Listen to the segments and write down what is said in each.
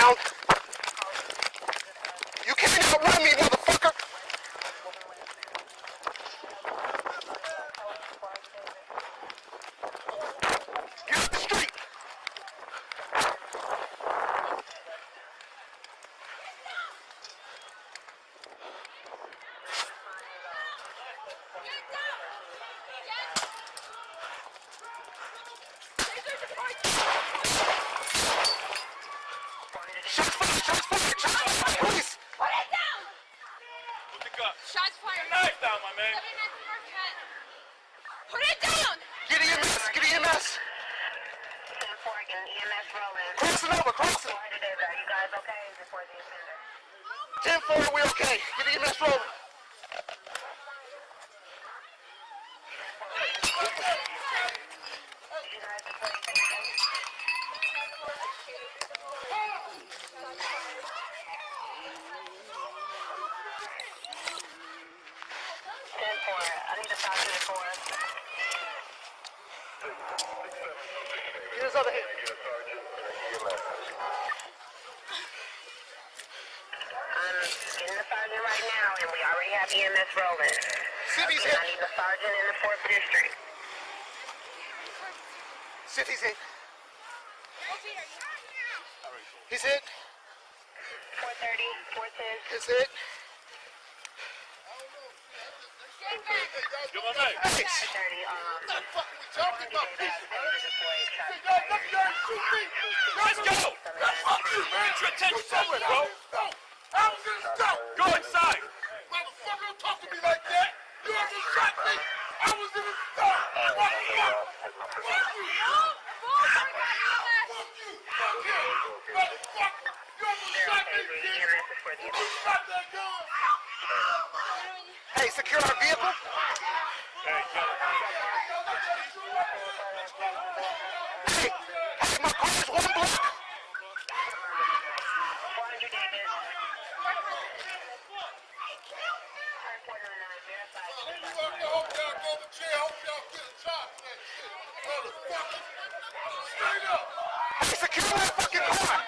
heading westbound. You can't outrun me, motherfucker. Get off the street. Shots fired, shots fired, shots fired, police. Put it down! Put the gun. Shots fired. Knife down, my man. 79 Marquette. Put it down! Get EMS, get EMS. EMS rolling. Crossing over, crossing. You guys okay before the offender? 10 4, we okay. Get EMS rolling. Ten four. I need to talk to the four. Other hand. I'm getting the sergeant right now, and we already have EMS rolling. City's I hit. need the sergeant in the fourth district. City's hit. He's hit. Four thirty, four ten. Um. Fuck man. Your attention, me EMS. Fuck you. Fuck you. Motherfucker. You almost shot me, bitch. EMS is for the You almost shot that gun. Secure our vehicle. Hey. Hey, my car's one block. 400 David. I hope y'all go to jail. Hope y'all get a job. Motherfucker. Straight up. Hey, secure that fucking car.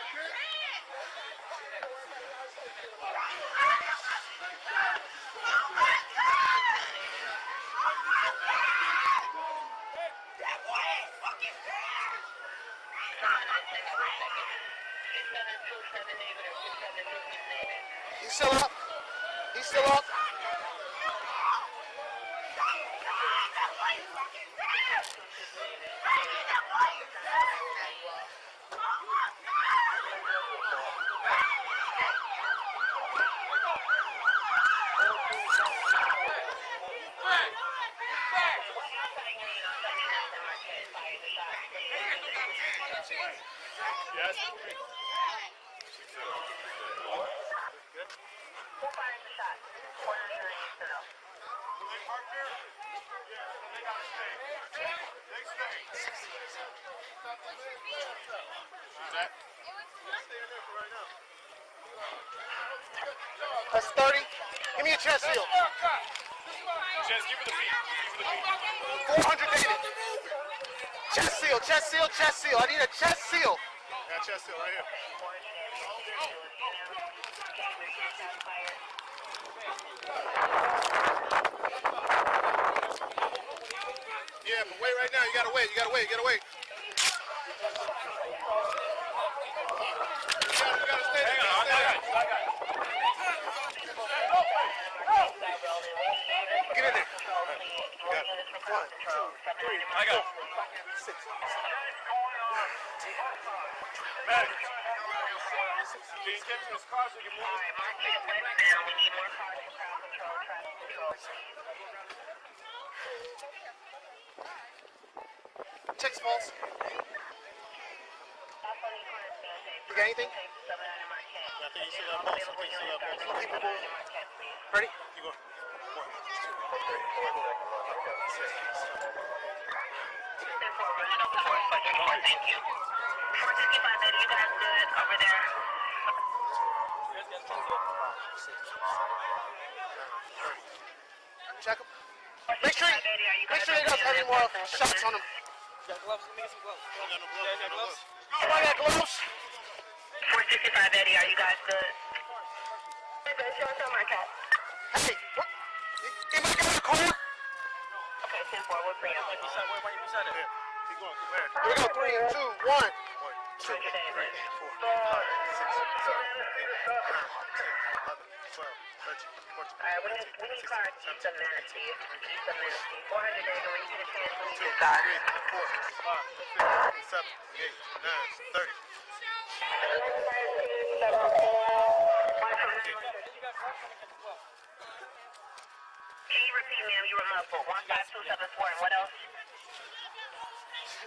He's still up. He's still up. Yes. That's 30. Give me a chest seal. Just give her the beat. Give her the beat. 400 dated. Chest seal, chest seal, chest seal. I need a chest seal. Yeah, chest seal right here. Yeah, but wait right now. You gotta wait. You gotta wait. You gotta wait. You gotta, you gotta stay there. Hang You on, gotta I got there. you. I got you. Get in his car so you can move? We need more cars for crowd control, traffic control. Check pulse. You got anything? I you see. Thank you. You guys good over there. Check him. Make sure, make sure he doesn't have any more shots on him. You got gloves? Let me some gloves. You got gloves? Oh, I got gloves. 465 Eddie, are you guys good? Show us on my. Hey, what? You might get in the? Okay, 10-4, we're free. Where. Keep going, keep Here we go, 3, 2, 1 two, three, four, five, six, seven, eight, nine, ten, eleven, twelve, thirteen, fourteen. Alright, we need, we need cards. Keep some minutes, Keep some minutes, 400 David, when you a chance, we need Two, three, four, five, six, seven, eight, nine, thirty. Can you repeat, ma'am? You were muffled. 15274, and what else? Go there. I'll, I'll take